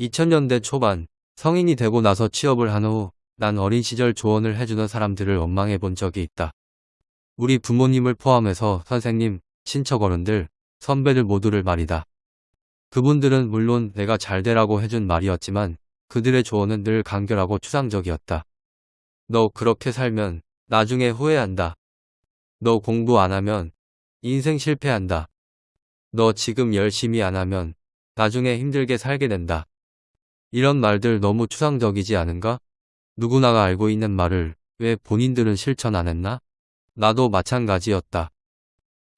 2000년대 초반 성인이 되고 나서 취업을 한 후 난 어린 시절 조언을 해주던 사람들을 원망해 본 적이 있다. 우리 부모님을 포함해서 선생님, 친척 어른들, 선배들 모두를 말이다. 그분들은 물론 내가 잘 되라고 해준 말이었지만 그들의 조언은 늘 간결하고 추상적이었다. 너 그렇게 살면 나중에 후회한다. 너 공부 안 하면 인생 실패한다. 너 지금 열심히 안 하면 나중에 힘들게 살게 된다. 이런 말들 너무 추상적이지 않은가? 누구나가 알고 있는 말을 왜 본인들은 실천 안 했나? 나도 마찬가지였다.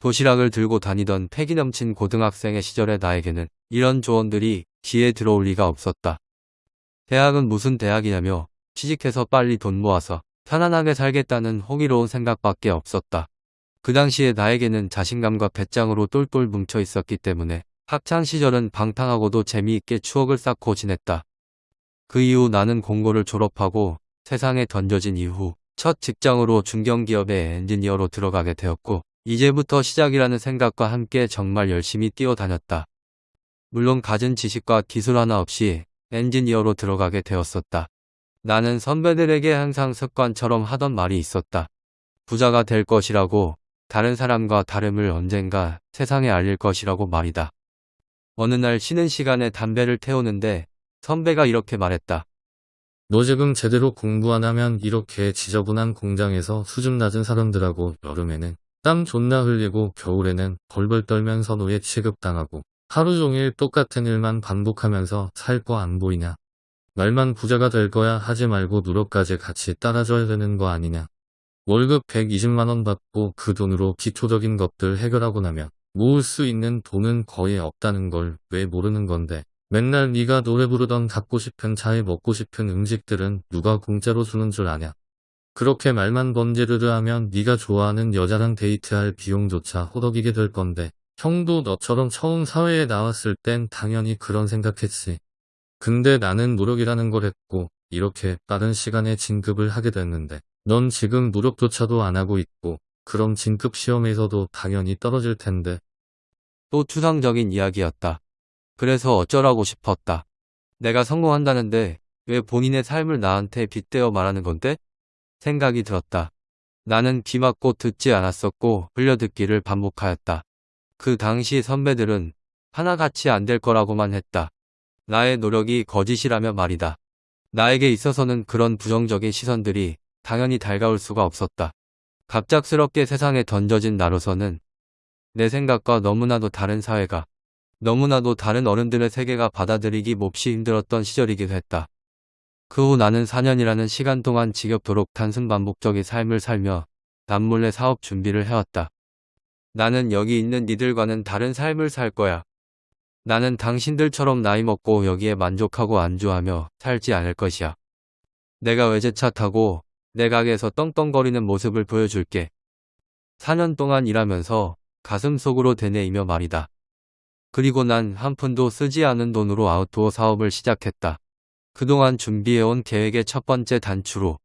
도시락을 들고 다니던 패기 넘친 고등학생의 시절의 나에게는 이런 조언들이 귀에 들어올 리가 없었다. 대학은 무슨 대학이냐며 취직해서 빨리 돈 모아서 편안하게 살겠다는 호기로운 생각밖에 없었다. 그 당시에 나에게는 자신감과 배짱으로 똘똘 뭉쳐 있었기 때문에 학창 시절은 방탕하고도 재미있게 추억을 쌓고 지냈다. 그 이후 나는 공고를 졸업하고 세상에 던져진 이후 첫 직장으로 중견기업의 엔지니어로 들어가게 되었고 이제부터 시작이라는 생각과 함께 정말 열심히 뛰어다녔다. 물론 가진 지식과 기술 하나 없이 엔지니어로 들어가게 되었었다. 나는 선배들에게 항상 습관처럼 하던 말이 있었다. 부자가 될 것이라고 다른 사람과 다름을 언젠가 세상에 알릴 것이라고 말이다. 어느 날 쉬는 시간에 담배를 태우는데 선배가 이렇게 말했다. 너 지금 제대로 공부 안 하면 이렇게 지저분한 공장에서 수준 낮은 사람들하고 여름에는 땀 존나 흘리고 겨울에는 벌벌 떨면서 노예 취급당하고 하루 종일 똑같은 일만 반복하면서 살 거 안 보이냐. 말만 부자가 될 거야 하지 말고 누력까지 같이 따라줘야 되는 거 아니냐. 월급 120만원 받고 그 돈으로 기초적인 것들 해결하고 나면 모을 수 있는 돈은 거의 없다는 걸 왜 모르는 건데 맨날 네가 노래 부르던 갖고 싶은 차에 먹고 싶은 음식들은 누가 공짜로 주는 줄 아냐. 그렇게 말만 번지르르 하면 네가 좋아하는 여자랑 데이트할 비용조차 호덕이게 될 건데 형도 너처럼 처음 사회에 나왔을 땐 당연히 그런 생각했지. 근데 나는 노력이라는 걸 했고 이렇게 빠른 시간에 진급을 하게 됐는데 넌 지금 노력조차도 안 하고 있고 그럼 진급 시험에서도 당연히 떨어질 텐데 또 추상적인 이야기였다. 그래서 어쩌라고 싶었다. 내가 성공한다는데 왜 본인의 삶을 나한테 빗대어 말하는 건데? 생각이 들었다. 나는 귀 막고 듣지 않았었고 흘려듣기를 반복하였다. 그 당시 선배들은 하나같이 안 될 거라고만 했다. 나의 노력이 거짓이라며 말이다. 나에게 있어서는 그런 부정적인 시선들이 당연히 달가울 수가 없었다. 갑작스럽게 세상에 던져진 나로서는 내 생각과 너무나도 다른 사회가 너무나도 다른 어른들의 세계가 받아들이기 몹시 힘들었던 시절이기도 했다. 그 후 나는 4년이라는 시간 동안 지겹도록 단순 반복적인 삶을 살며 남몰래 사업 준비를 해왔다. 나는 여기 있는 니들과는 다른 삶을 살 거야. 나는 당신들처럼 나이 먹고 여기에 만족하고 안주하며 살지 않을 것이야. 내가 외제차 타고 내 가게에서 떵떵거리는 모습을 보여줄게. 4년 동안 일하면서 가슴 속으로 되뇌이며 말이다. 그리고 난 한 푼도 쓰지 않은 돈으로 아웃도어 사업을 시작했다. 그동안 준비해온 계획의 첫 번째 단추로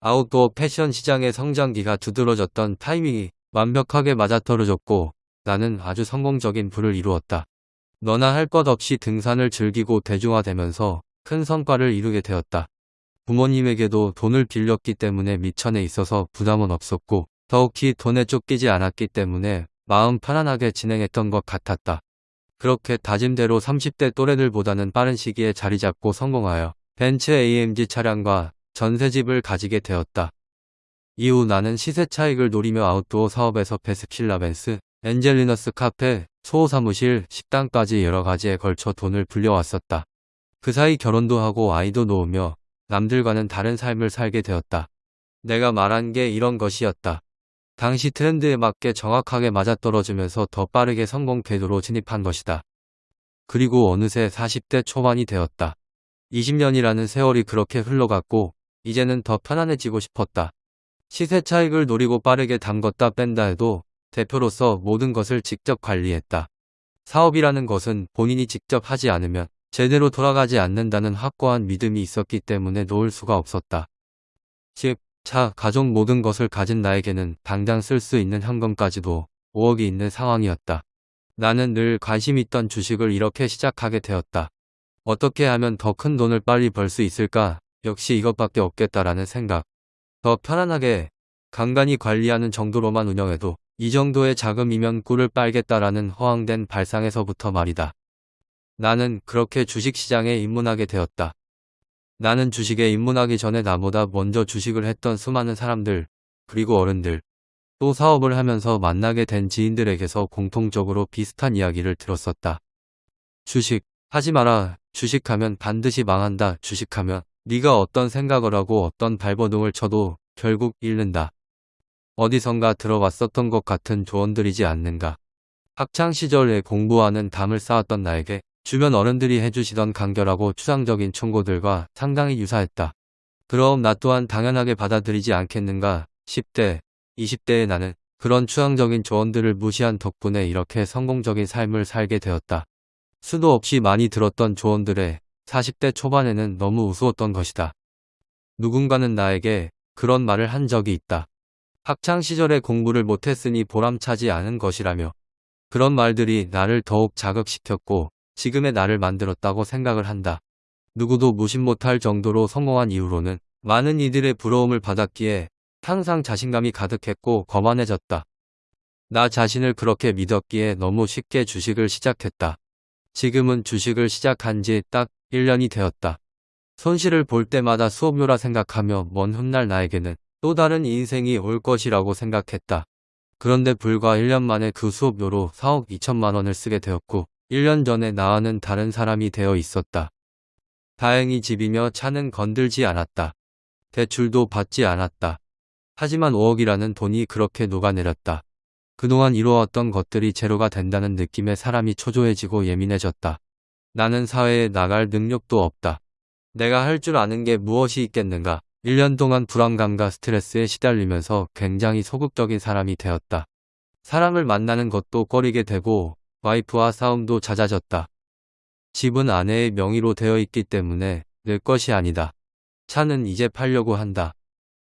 아웃도어 패션 시장의 성장기가 두드러졌던 타이밍이 완벽하게 맞아떨어졌고 나는 아주 성공적인 부를 이루었다. 너나 할 것 없이 등산을 즐기고 대중화되면서 큰 성과를 이루게 되었다. 부모님에게도 돈을 빌렸기 때문에 미천에 있어서 부담은 없었고 더욱이 돈에 쫓기지 않았기 때문에 마음 편안하게 진행했던 것 같았다. 그렇게 다짐대로 30대 또래들보다는 빠른 시기에 자리 잡고 성공하여 벤츠 AMG 차량과 전세집을 가지게 되었다. 이후 나는 시세 차익을 노리며 아웃도어 사업에서 베스킨라벤스, 엔젤리너스 카페, 소사무실, 식당까지 여러 가지에 걸쳐 돈을 불려왔었다. 그 사이 결혼도 하고 아이도 놓으며 남들과는 다른 삶을 살게 되었다. 내가 말한 게 이런 것이었다. 당시 트렌드에 맞게 정확하게 맞아떨어지면서 더 빠르게 성공 궤도로 진입한 것이다. 그리고 어느새 40대 초반이 되었다. 20년이라는 세월이 그렇게 흘러갔고 이제는 더 편안해지고 싶었다. 시세 차익을 노리고 빠르게 담궜다 뺀다 해도 대표로서 모든 것을 직접 관리했다. 사업이라는 것은 본인이 직접 하지 않으면 제대로 돌아가지 않는다는 확고한 믿음이 있었기 때문에 놓을 수가 없었다. 즉, 차, 가족 모든 것을 가진 나에게는 당장 쓸 수 있는 현금까지도 5억이 있는 상황이었다. 나는 늘 관심 있던 주식을 이렇게 시작하게 되었다. 어떻게 하면 더 큰 돈을 빨리 벌 수 있을까? 역시 이것밖에 없겠다라는 생각. 더 편안하게 간간히 관리하는 정도로만 운영해도 이 정도의 자금이면 꿀을 빨겠다라는 허황된 발상에서부터 말이다. 나는 그렇게 주식시장에 입문하게 되었다. 나는 주식에 입문하기 전에 나보다 먼저 주식을 했던 수많은 사람들, 그리고 어른들, 또 사업을 하면서 만나게 된 지인들에게서 공통적으로 비슷한 이야기를 들었었다. 주식, 하지 마라. 주식하면 반드시 망한다. 주식하면 네가 어떤 생각을 하고 어떤 발버둥을 쳐도 결국 잃는다. 어디선가 들어봤었던 것 같은 조언들이지 않는가. 학창 시절에 공부하는 담을 쌓았던 나에게 주변 어른들이 해주시던 간결하고 추상적인 충고들과 상당히 유사했다. 그럼 나 또한 당연하게 받아들이지 않겠는가. 10대, 20대의 나는 그런 추상적인 조언들을 무시한 덕분에 이렇게 성공적인 삶을 살게 되었다. 수도 없이 많이 들었던 조언들에 40대 초반에는 너무 우스웠던 것이다. 누군가는 나에게 그런 말을 한 적이 있다. 학창 시절에 공부를 못했으니 보람차지 않은 것이라며 그런 말들이 나를 더욱 자극시켰고 지금의 나를 만들었다고 생각을 한다. 누구도 무심 못할 정도로 성공한 이후로는 많은 이들의 부러움을 받았기에 항상 자신감이 가득했고 거만해졌다. 나 자신을 그렇게 믿었기에 너무 쉽게 주식을 시작했다. 지금은 주식을 시작한 지 딱 1년이 되었다. 손실을 볼 때마다 수업료라 생각하며 먼 훗날 나에게는 또 다른 인생이 올 것이라고 생각했다. 그런데 불과 1년 만에 그 수업료로 4억 2천만 원을 쓰게 되었고 1년 전에 나와는 다른 사람이 되어 있었다. 다행히 집이며 차는 건들지 않았다. 대출도 받지 않았다. 하지만 5억이라는 돈이 그렇게 녹아내렸다. 그동안 이루어왔던 것들이 제로가 된다는 느낌에 사람이 초조해지고 예민해졌다. 나는 사회에 나갈 능력도 없다. 내가 할 줄 아는 게 무엇이 있겠는가. 1년 동안 불안감과 스트레스에 시달리면서 굉장히 소극적인 사람이 되었다. 사람을 만나는 것도 꺼리게 되고 와이프와 싸움도 잦아졌다. 집은 아내의 명의로 되어 있기 때문에 내 것이 아니다. 차는 이제 팔려고 한다.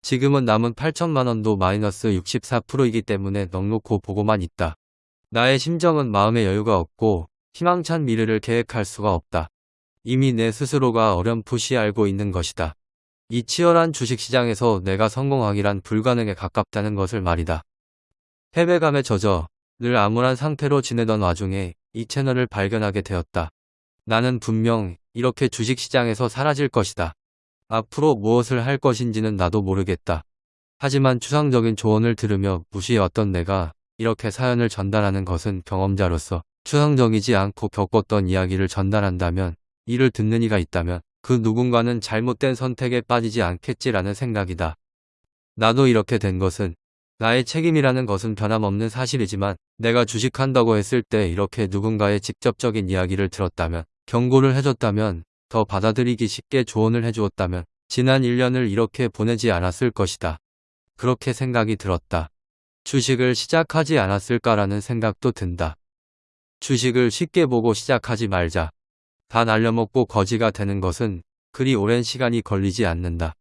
지금은 남은 8천만 원도 마이너스 64%이기 때문에 넉놓고 보고만 있다. 나의 심정은 마음의 여유가 없고 희망찬 미래를 계획할 수가 없다. 이미 내 스스로가 어렴풋이 알고 있는 것이다. 이 치열한 주식시장에서 내가 성공하기란 불가능에 가깝다는 것을 말이다. 패배감에 젖어 늘 암울한 상태로 지내던 와중에 이 채널을 발견하게 되었다. 나는 분명 이렇게 주식시장에서 사라질 것이다. 앞으로 무엇을 할 것인지는 나도 모르겠다. 하지만 추상적인 조언을 들으며 무시해왔던 내가 이렇게 사연을 전달하는 것은 경험자로서 추상적이지 않고 겪었던 이야기를 전달한다면 이를 듣는 이가 있다면 그 누군가는 잘못된 선택에 빠지지 않겠지라는 생각이다. 나도 이렇게 된 것은 나의 책임이라는 것은 변함없는 사실이지만 내가 주식한다고 했을 때 이렇게 누군가의 직접적인 이야기를 들었다면 경고를 해줬다면 더 받아들이기 쉽게 조언을 해주었다면 지난 1년을 이렇게 보내지 않았을 것이다. 그렇게 생각이 들었다. 주식을 시작하지 않았을까라는 생각도 든다. 주식을 쉽게 보고 시작하지 말자. 다 날려먹고 거지가 되는 것은 그리 오랜 시간이 걸리지 않는다.